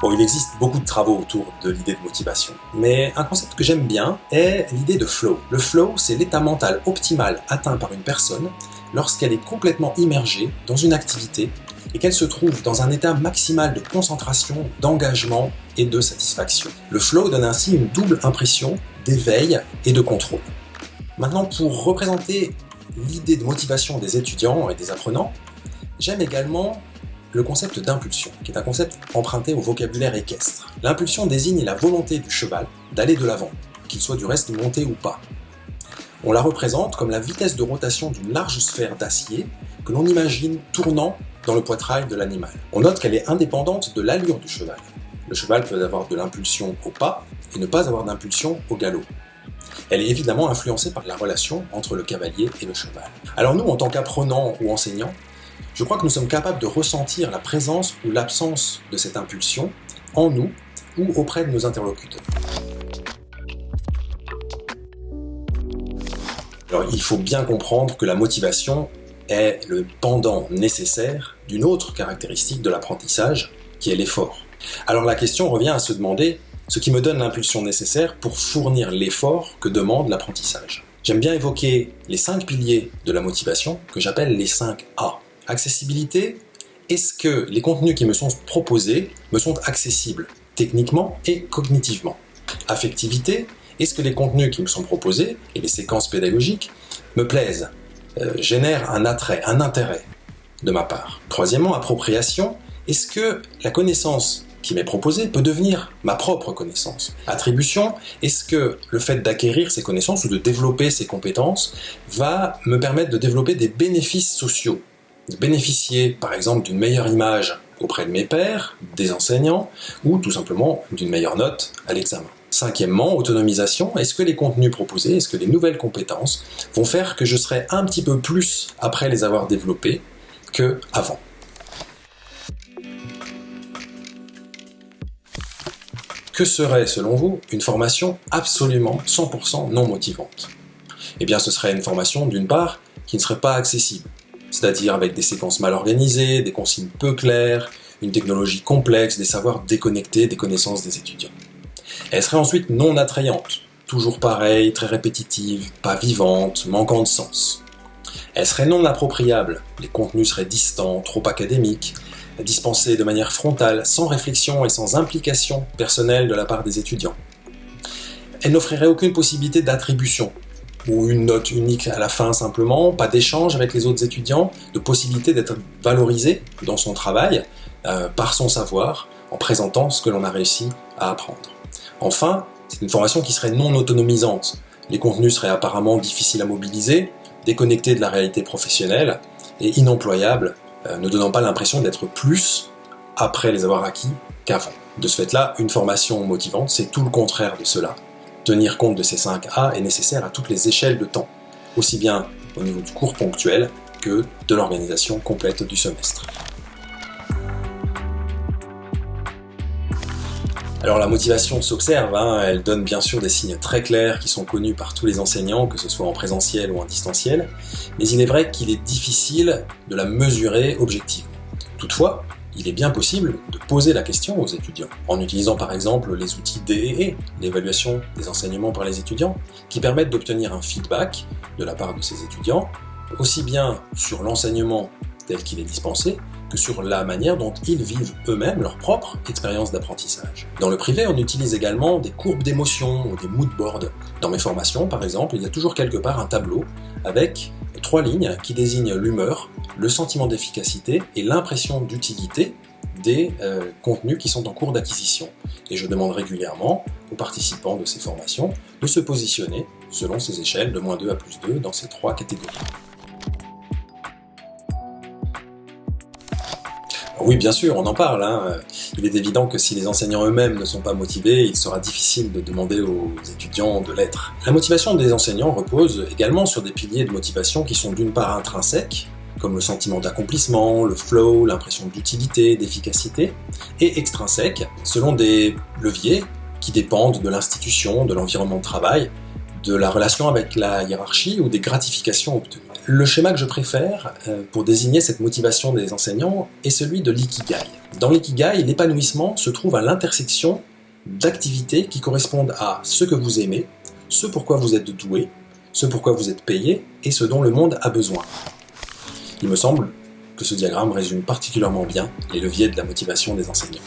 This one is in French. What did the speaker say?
Bon, il existe beaucoup de travaux autour de l'idée de motivation, mais un concept que j'aime bien est l'idée de flow. Le flow, c'est l'état mental optimal atteint par une personne lorsqu'elle est complètement immergée dans une activité et qu'elle se trouve dans un état maximal de concentration, d'engagement et de satisfaction. Le flow donne ainsi une double impression d'éveil et de contrôle. Maintenant, pour représenter l'idée de motivation des étudiants et des apprenants, j'aime également le concept d'impulsion, qui est un concept emprunté au vocabulaire équestre. L'impulsion désigne la volonté du cheval d'aller de l'avant, qu'il soit du reste monté ou pas. On la représente comme la vitesse de rotation d'une large sphère d'acier que l'on imagine tournant dans le poitrail de l'animal. On note qu'elle est indépendante de l'allure du cheval. Le cheval peut avoir de l'impulsion au pas et ne pas avoir d'impulsion au galop. Elle est évidemment influencée par la relation entre le cavalier et le cheval. Alors nous, en tant qu'apprenants ou enseignants, je crois que nous sommes capables de ressentir la présence ou l'absence de cette impulsion en nous ou auprès de nos interlocuteurs. Il faut bien comprendre que la motivation est le pendant nécessaire d'une autre caractéristique de l'apprentissage, qui est l'effort. Alors la question revient à se demander ce qui me donne l'impulsion nécessaire pour fournir l'effort que demande l'apprentissage. J'aime bien évoquer les cinq piliers de la motivation que j'appelle les 5 A. Accessibilité, est-ce que les contenus qui me sont proposés me sont accessibles techniquement et cognitivement? Affectivité, est-ce que les contenus qui me sont proposés et les séquences pédagogiques me plaisent, euh, génèrent un attrait, un intérêt de ma part? Troisièmement, appropriation, est-ce que la connaissance qui m'est proposée peut devenir ma propre connaissance? Attribution, est-ce que le fait d'acquérir ces connaissances ou de développer ces compétences va me permettre de développer des bénéfices sociaux? Bénéficier par exemple d'une meilleure image auprès de mes pairs, des enseignants, ou tout simplement d'une meilleure note à l'examen. Cinquièmement, autonomisation. Est-ce que les contenus proposés, est-ce que les nouvelles compétences vont faire que je serai un petit peu plus après les avoir développés que avant? Que serait, selon vous, une formation absolument 100% non motivante? Eh bien, ce serait une formation, d'une part, qui ne serait pas accessible c'est-à-dire avec des séquences mal organisées, des consignes peu claires, une technologie complexe, des savoirs déconnectés des connaissances des étudiants. Elle serait ensuite non attrayante, toujours pareille, très répétitive, pas vivante, manquant de sens. Elle serait non appropriable, les contenus seraient distants, trop académiques, dispensés de manière frontale, sans réflexion et sans implication personnelle de la part des étudiants. Elle n'offrirait aucune possibilité d'attribution, ou une note unique à la fin simplement, pas d'échange avec les autres étudiants, de possibilité d'être valorisé dans son travail euh, par son savoir en présentant ce que l'on a réussi à apprendre. Enfin, c'est une formation qui serait non autonomisante. Les contenus seraient apparemment difficiles à mobiliser, déconnectés de la réalité professionnelle et inemployables, euh, ne donnant pas l'impression d'être plus après les avoir acquis qu'avant. De ce fait-là, une formation motivante, c'est tout le contraire de cela. Tenir compte de ces 5 A est nécessaire à toutes les échelles de temps, aussi bien au niveau du cours ponctuel que de l'organisation complète du semestre. Alors la motivation s'observe, hein, elle donne bien sûr des signes très clairs qui sont connus par tous les enseignants, que ce soit en présentiel ou en distanciel, mais il est vrai qu'il est difficile de la mesurer objectivement. Toutefois, il est bien possible de poser la question aux étudiants, en utilisant par exemple les outils DEE, l'évaluation des enseignements par les étudiants, qui permettent d'obtenir un feedback de la part de ces étudiants, aussi bien sur l'enseignement tel qu'il est dispensé, que sur la manière dont ils vivent eux-mêmes leur propre expérience d'apprentissage. Dans le privé, on utilise également des courbes d'émotion ou des mood boards. Dans mes formations, par exemple, il y a toujours quelque part un tableau avec trois lignes qui désignent l'humeur, le sentiment d'efficacité et l'impression d'utilité des euh, contenus qui sont en cours d'acquisition. Et je demande régulièrement aux participants de ces formations de se positionner selon ces échelles de moins 2 à plus 2 dans ces trois catégories. Oui, bien sûr, on en parle. Hein. Il est évident que si les enseignants eux-mêmes ne sont pas motivés, il sera difficile de demander aux étudiants de l'être. La motivation des enseignants repose également sur des piliers de motivation qui sont d'une part intrinsèques, comme le sentiment d'accomplissement, le flow, l'impression d'utilité, d'efficacité, et extrinsèques, selon des leviers qui dépendent de l'institution, de l'environnement de travail, de la relation avec la hiérarchie ou des gratifications obtenues. Le schéma que je préfère euh, pour désigner cette motivation des enseignants est celui de l'ikigai. Dans l'ikigai, l'épanouissement se trouve à l'intersection d'activités qui correspondent à ce que vous aimez, ce pourquoi vous êtes doué, ce pourquoi vous êtes payé et ce dont le monde a besoin. Il me semble que ce diagramme résume particulièrement bien les leviers de la motivation des enseignants.